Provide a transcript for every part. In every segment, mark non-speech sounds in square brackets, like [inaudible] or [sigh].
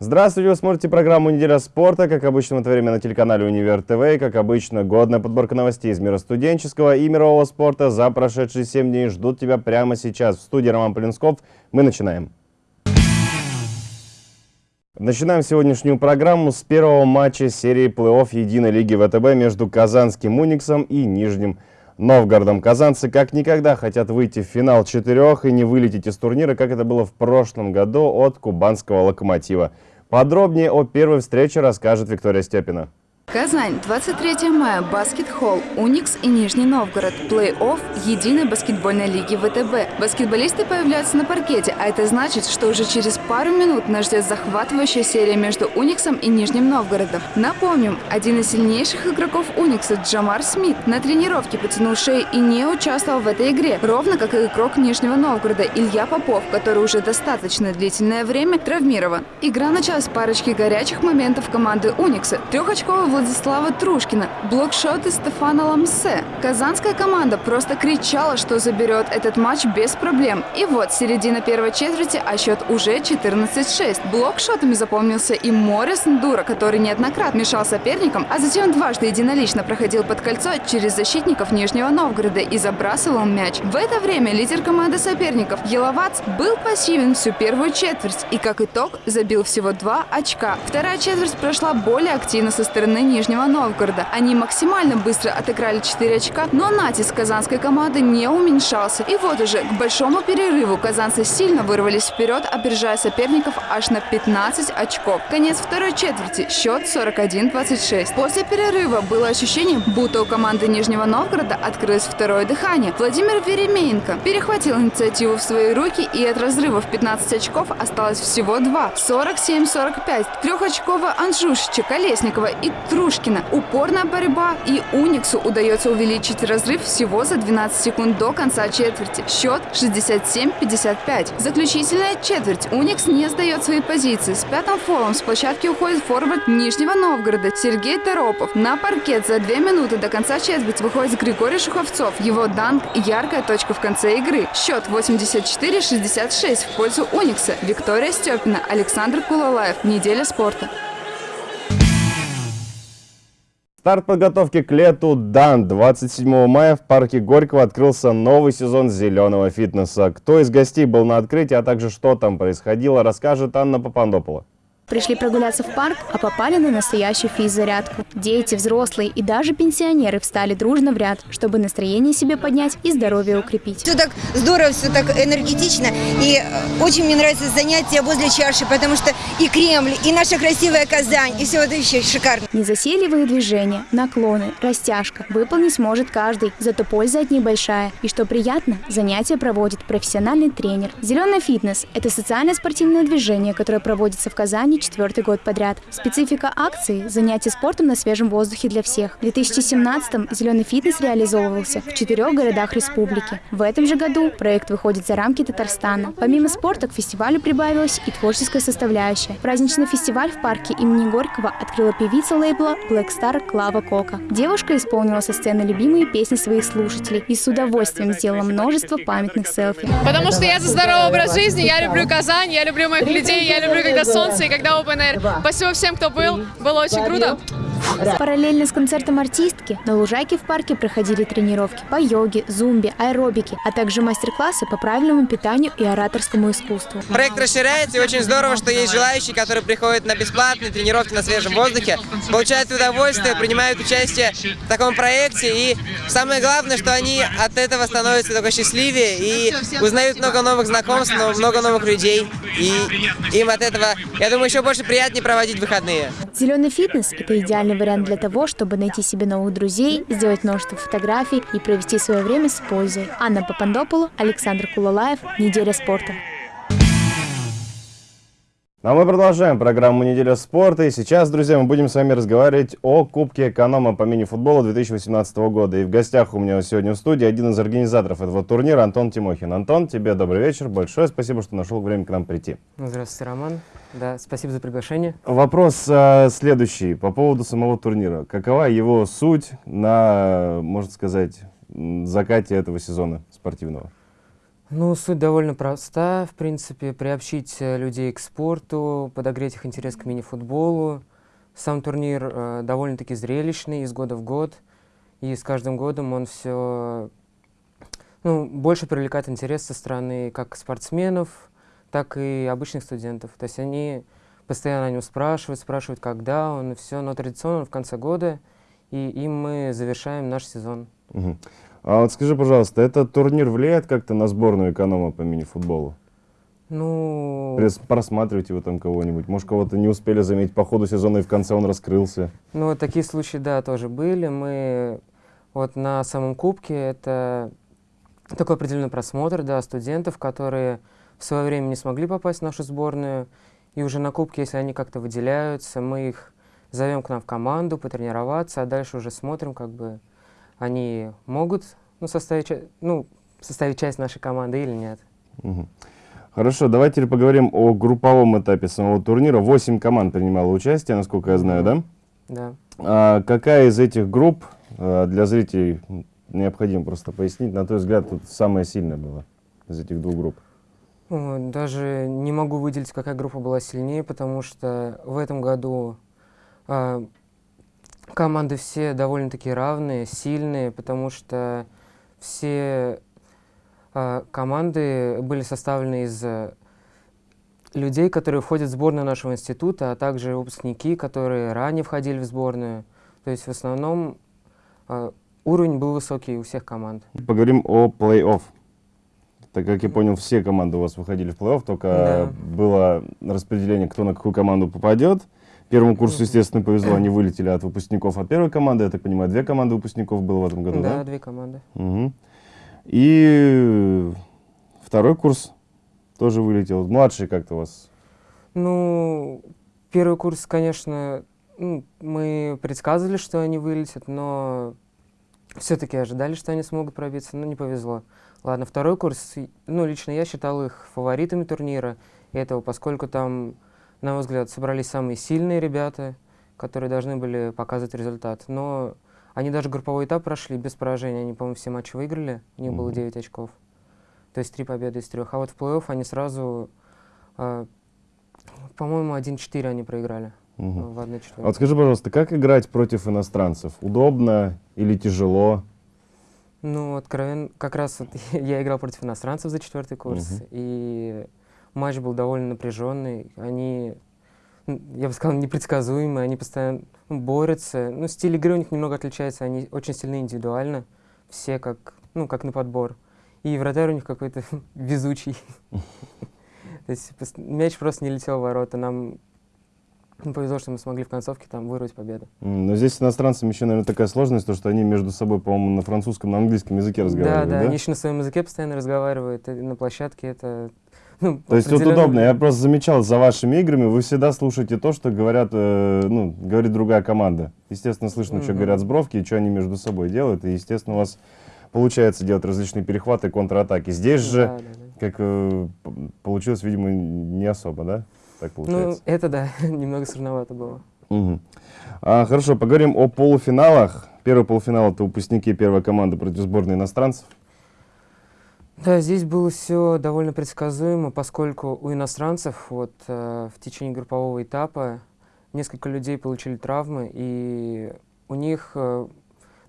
Здравствуйте, вы смотрите программу «Неделя спорта». Как обычно, в это время на телеканале «Универ ТВ». И, как обычно, годная подборка новостей из мира студенческого и мирового спорта за прошедшие 7 дней ждут тебя прямо сейчас. В студии Роман Полинсков. Мы начинаем. Начинаем сегодняшнюю программу с первого матча серии плей-офф Единой лиги ВТБ между Казанским Униксом и Нижним Новгородом. Казанцы как никогда хотят выйти в финал четырех и не вылететь из турнира, как это было в прошлом году от кубанского «Локомотива». Подробнее о первой встрече расскажет Виктория Степина. Казань, 23 мая, баскет-холл, Уникс и Нижний Новгород, плей-офф Единой баскетбольной лиги ВТБ. Баскетболисты появляются на паркете, а это значит, что уже через пару минут нас ждет захватывающая серия между Униксом и Нижним Новгородом. Напомним, один из сильнейших игроков Уникса, Джамар Смит, на тренировке потянул шею и не участвовал в этой игре, ровно как и игрок Нижнего Новгорода Илья Попов, который уже достаточно длительное время травмирован. Игра началась с парочки горячих моментов команды Уникса. Трехочковый Владислава Трушкина, блокшоты Стефана Ламсе. Казанская команда просто кричала, что заберет этот матч без проблем. И вот, середина первой четверти, а счет уже 14-6. Блокшотами запомнился и Морис Ндура, который неоднократно мешал соперникам, а затем дважды единолично проходил под кольцо через защитников Нижнего Новгорода и забрасывал мяч. В это время лидер команды соперников Еловац был пассивен всю первую четверть и, как итог, забил всего два очка. Вторая четверть прошла более активно со стороны Нижнего Новгорода. Они максимально быстро отыграли 4 очка, но натиск казанской команды не уменьшался. И вот уже к большому перерыву казанцы сильно вырвались вперед, опережая соперников аж на 15 очков. Конец второй четверти. Счет 41-26. После перерыва было ощущение, будто у команды Нижнего Новгорода открылось второе дыхание. Владимир Веремеенко перехватил инициативу в свои руки и от разрыва в 15 очков осталось всего 2. 47-45. Трехочковая Анжушича, Колесникова и Тру Трушкина. Упорная борьба и Униксу удается увеличить разрыв всего за 12 секунд до конца четверти. Счет 67-55. Заключительная четверть. Уникс не сдает свои позиции. С пятым фолом с площадки уходит форвард Нижнего Новгорода Сергей Торопов. На паркет за две минуты до конца четверти выходит Григорий Шуховцов. Его данк – яркая точка в конце игры. Счет 84-66 в пользу Уникса. Виктория Степина, Александр Кулалаев. Неделя спорта. Старт подготовки к лету дан. 27 мая в парке Горького открылся новый сезон зеленого фитнеса. Кто из гостей был на открытии, а также что там происходило, расскажет Анна Попандопола. Пришли прогуляться в парк, а попали на настоящую физзарядку. Дети, взрослые и даже пенсионеры встали дружно в ряд, чтобы настроение себе поднять и здоровье укрепить. Все так здорово, все так энергетично. И э, очень мне нравится занятие возле чаши, потому что и Кремль, и наша красивая Казань, и все это еще шикарно. Незасейливые движения, наклоны, растяжка выполнить может каждый, зато польза от них большая. И что приятно, занятия проводит профессиональный тренер. Зеленый фитнес – это социальное спортивное движение, которое проводится в Казани четвертый год подряд. Специфика акции – занятия спортом на свежем воздухе для всех. В 2017-м «Зеленый фитнес» реализовывался в четырех городах республики. В этом же году проект выходит за рамки Татарстана. Помимо спорта к фестивалю прибавилась и творческая составляющая. Праздничный фестиваль в парке имени Горького открыла певица лейбла Black Star Клава Кока. Девушка исполнила со сцены любимые песни своих слушателей и с удовольствием сделала множество памятных селфи. Потому что я за здоровый образ жизни, я люблю Казань, я люблю моих людей, я люблю, когда солнце и когда когда Open Air. Спасибо всем, кто был. Было очень круто. Параллельно с концертом артистки на лужайке в парке проходили тренировки по йоге, зумбе, аэробике, а также мастер-классы по правильному питанию и ораторскому искусству. Проект расширяется, и очень здорово, что есть желающие, которые приходят на бесплатные тренировки на свежем воздухе, получают удовольствие, принимают участие в таком проекте, и самое главное, что они от этого становятся только счастливее и узнают много новых знакомств, много новых людей, и им от этого, я думаю, еще больше приятнее проводить выходные. Зеленый фитнес – это идеальный вариант для того, чтобы найти себе новых друзей, сделать множество фотографий и провести свое время с пользой. Анна Папандополу, Александр Кулалаев, «Неделя спорта». А мы продолжаем программу «Неделя спорта». И сейчас, друзья, мы будем с вами разговаривать о Кубке эконома по мини-футболу 2018 года. И в гостях у меня сегодня в студии один из организаторов этого турнира Антон Тимохин. Антон, тебе добрый вечер. Большое спасибо, что нашел время к нам прийти. Здравствуйте, Роман. Да, спасибо за приглашение. Вопрос а, следующий по поводу самого турнира. Какова его суть на, можно сказать, закате этого сезона спортивного? Ну, суть довольно проста, в принципе, приобщить э, людей к спорту, подогреть их интерес к мини-футболу. Сам турнир э, довольно-таки зрелищный из года в год, и с каждым годом он все ну, больше привлекает интерес со стороны как спортсменов, так и обычных студентов. То есть они постоянно о нем спрашивают, спрашивают, когда он, и все, но традиционно в конце года, и им мы завершаем наш сезон. Мгм. А вот скажи, пожалуйста, этот турнир влияет как-то на сборную эконома по мини-футболу? Ну, Прес- Просматриваете вы там кого-нибудь? Может, кого-то не успели заметить по ходу сезона и в конце он раскрылся? Ну, такие случаи, да, тоже были. Мы вот на самом кубке это такой определенный просмотр, да, студентов, которые в свое время не смогли попасть в нашу сборную. И уже на кубке, если они как-то выделяются, мы их зовем к нам в команду потренироваться, а дальше уже смотрим, как бы они могут ну, составить, ну, составить часть нашей команды или нет. Мгм. Хорошо, давайте теперь поговорим о групповом этапе самого турнира. Восемь команд принимало участие, насколько я знаю, да? Да. А какая из этих групп а, для зрителей необходимо просто пояснить, на твой взгляд, тут самая сильная была из этих двух групп? Даже не могу выделить, какая группа была сильнее, потому что в этом году а, команды все довольно-таки равные, сильные, потому что все а, команды были составлены из а, людей, которые входят в сборную нашего института, а также выпускники, которые ранее входили в сборную. То есть в основном а, уровень был высокий у всех команд. Поговорим о плей-офф. Так как я понял, все команды у вас выходили в плей-офф, только Да. было распределение, кто на какую команду попадет. Первому курсу, естественно, повезло, они вылетели от выпускников от первой команды. Я так понимаю, две команды выпускников было в этом году, да? да, две команды. Мгм. И второй курс тоже вылетел. Младший как-то у вас. Ну, первый курс, конечно, ну, мы предсказывали, что они вылетят, но все-таки ожидали, что они смогут пробиться, но не повезло. Ладно, второй курс, ну, лично я считал их фаворитами турнира этого, поскольку там, на мой взгляд, собрались самые сильные ребята, которые должны были показывать результат. Но они даже групповой этап прошли без поражения, они, по-моему, все матчи выиграли, у них было Мгм. 9 очков. То есть три победы из трех. А вот в плей-офф они сразу, а, по-моему, 1-4 они проиграли Мгм. в 1 А вот скажи, пожалуйста, как играть против иностранцев? Удобно или тяжело? Ну, откровенно, как раз вот [laughs] я играл против иностранцев за четвертый курс, Мгм. и матч был довольно напряженный. Они, я бы сказал, непредсказуемые, они постоянно ну, борются. Ну, стиль игры у них немного отличается, они очень сильны индивидуально, все как, ну, как на подбор. И вратарь у них какой-то [laughs] везучий. [laughs] То есть мяч просто не летел в ворота. Нам ну, повезло, что мы смогли в концовке там вырвать победу. Но здесь с иностранцами еще, наверное, такая сложность, то, что они между собой, по-моему, на французском, на английском языке Да, разговаривают, да, да? они еще на своем языке постоянно разговаривают, на площадке это... Ну, То есть определенно- удобно. Я просто замечал за вашими играми, вы всегда слушаете то, что говорят, э, ну, говорит другая команда. Естественно, слышно, что Мгм. говорят сбровки, и что они между собой делают. И, естественно, у вас получается делать различные перехваты, контратаки. Здесь же, Да, да, да. как э, получилось, видимо, не особо, да? Так Ну, получается. это да, [laughs] немного сложновато было. Мгм. А, хорошо, поговорим о полуфиналах. Первый полуфинал это выпускники первой команды против сборной иностранцев. Да, здесь было все довольно предсказуемо, поскольку у иностранцев вот э, в течение группового этапа несколько людей получили травмы, и у них э,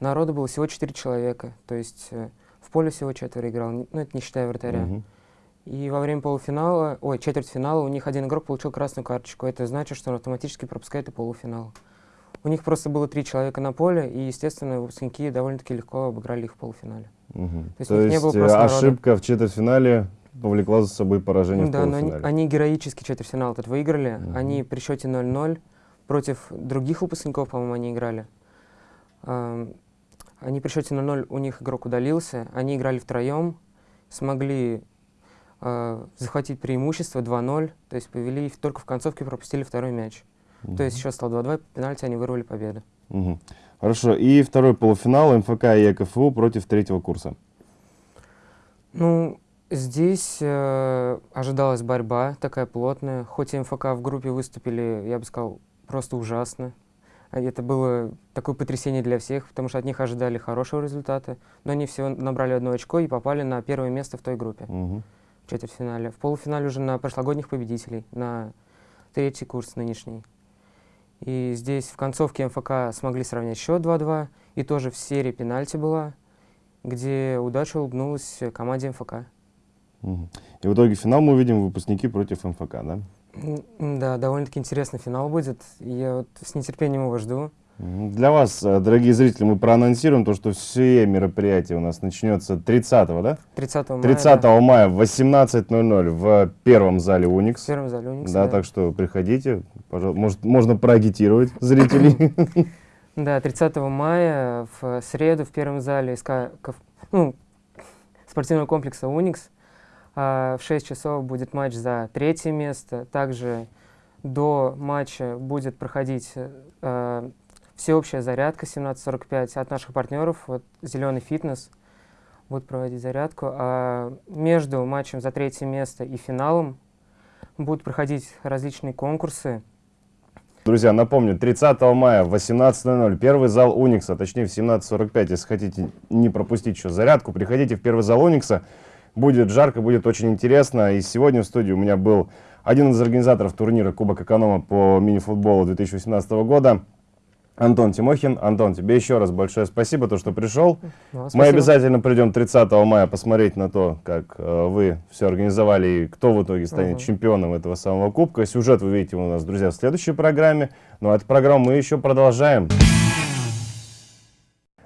народу было всего 4 человека, то есть э, в поле всего четверо играл, ну это не считая вратаря. Мгм. И во время полуфинала, ой, четвертьфинала у них один игрок получил красную карточку. Это значит, что он автоматически пропускает и полуфинал. У них просто было три человека на поле, и, естественно, выпускники довольно-таки легко обыграли их в полуфинале. Мгм. есть То них не есть было э, народа. ошибка в четвертьфинале повлекла за собой поражение в да, но они, полуфинале. они героически четвертьфинал этот выиграли. Мгм. Они при счете 0-0 против других выпускников, по-моему, они играли. Они при счете 0-0, у них игрок удалился. Они играли втроем, смогли а, захватить преимущество 2-0, то есть повели только в концовке пропустили второй мяч. То есть счет стал 2-2, по пенальти они вырвали победу. Мгм. Хорошо. И второй полуфинал МФК и ЕКФУ против третьего курса. Ну, здесь э, ожидалась борьба такая плотная. Хоть и МФК в группе выступили, я бы сказал, просто ужасно. А Это было такое потрясение для всех, потому что от них ожидали хорошего результата, но они всего набрали одно очко и попали на первое место в той группе Мгм. в четвертьфинале. В полуфинале уже на прошлогодних победителей, на третий курс нынешний. И здесь в концовке МФК смогли сравнять счет 2-2, и тоже в серии пенальти была, где удача улыбнулась команде МФК. И в итоге финал мы увидим выпускники против МФК, да? Да, довольно-таки интересный финал будет. Я вот с нетерпением его жду. Для вас, э, дорогие зрители, мы проанонсируем то, что все мероприятие у нас начнется 30 да? 30 мая. 30 да, мая в 18.00 в первом зале в Уникс. первом зале «Уникс», Да, да. так что приходите, пожалуйста. Может, можно проагитировать зрителей. [laughs] Да, 30 мая в среду в первом зале СК, ну, спортивного комплекса «Уникс». А, в 6 часов будет матч за третье место. Также до матча будет проходить э, всеобщая зарядка 17.45 от наших партнеров, вот «Зеленый фитнес» будет проводить зарядку. А между матчем за третье место и финалом будут проходить различные конкурсы. Друзья, напомню, 30 мая в 18.00 первый зал Уникса, точнее в 17.45, если хотите не пропустить еще зарядку, приходите в первый зал Уникса. Будет жарко, будет очень интересно. И сегодня в студии у меня был один из организаторов турнира Кубок Эконома по мини-футболу 2018 года, Антон Тимохин. Антон, тебе еще раз большое спасибо, то, что пришел. Ну, Мы спасибо. обязательно придем 30 мая посмотреть на то, как э, вы все организовали и кто в итоге станет Мгм. чемпионом этого самого кубка. Сюжет вы видите у нас, друзья, в следующей программе. Ну а эту программу мы еще продолжаем.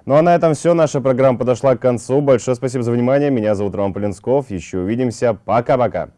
Ну а на этом все. Наша программа подошла к концу. Большое спасибо за внимание. Меня зовут Роман Полинсков. Еще увидимся. Пока-пока.